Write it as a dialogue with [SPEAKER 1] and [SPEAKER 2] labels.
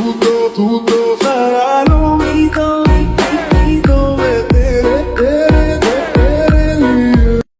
[SPEAKER 1] tudo, tudo será